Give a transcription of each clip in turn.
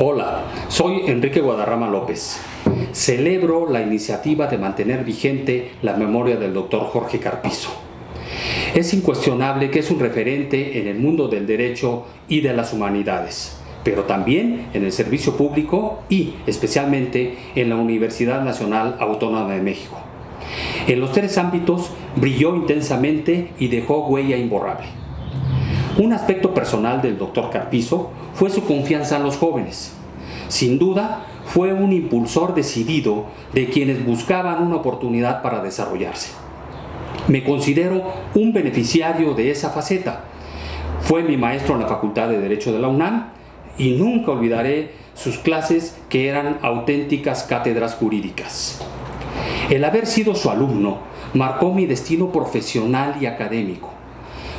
Hola, soy Enrique Guadarrama López. Celebro la iniciativa de mantener vigente la memoria del doctor Jorge Carpizo. Es incuestionable que es un referente en el mundo del derecho y de las humanidades, pero también en el servicio público y especialmente en la Universidad Nacional Autónoma de México. En los tres ámbitos brilló intensamente y dejó huella imborrable. Un aspecto personal del doctor Carpizo fue su confianza en los jóvenes. Sin duda, fue un impulsor decidido de quienes buscaban una oportunidad para desarrollarse. Me considero un beneficiario de esa faceta. Fue mi maestro en la Facultad de Derecho de la UNAM y nunca olvidaré sus clases que eran auténticas cátedras jurídicas. El haber sido su alumno marcó mi destino profesional y académico.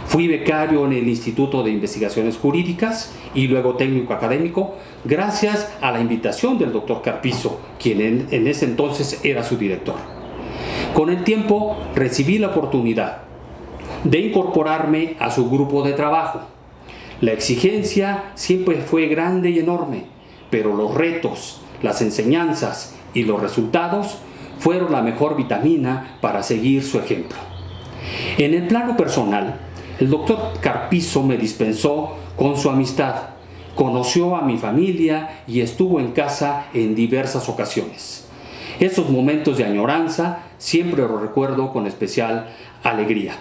Fui becario en el Instituto de Investigaciones Jurídicas y luego técnico académico gracias a la invitación del doctor Carpizo, quien en, ese entonces era su director. Con el tiempo recibí la oportunidad de incorporarme a su grupo de trabajo. La exigencia siempre fue grande y enorme, pero los retos, las enseñanzas y los resultados fueron la mejor vitamina para seguir su ejemplo. En el plano personal, el doctor Carpizo me dispensó con su amistad, conoció a mi familia y estuvo en casa en diversas ocasiones. Esos momentos de añoranza siempre los recuerdo con especial alegría.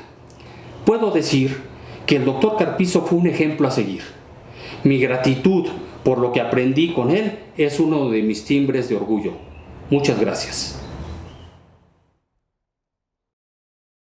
Puedo decir que el doctor Carpizo fue un ejemplo a seguir. Mi gratitud por lo que aprendí con él es uno de mis timbres de orgullo. Muchas gracias.